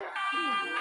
Please.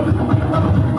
ハハハハ!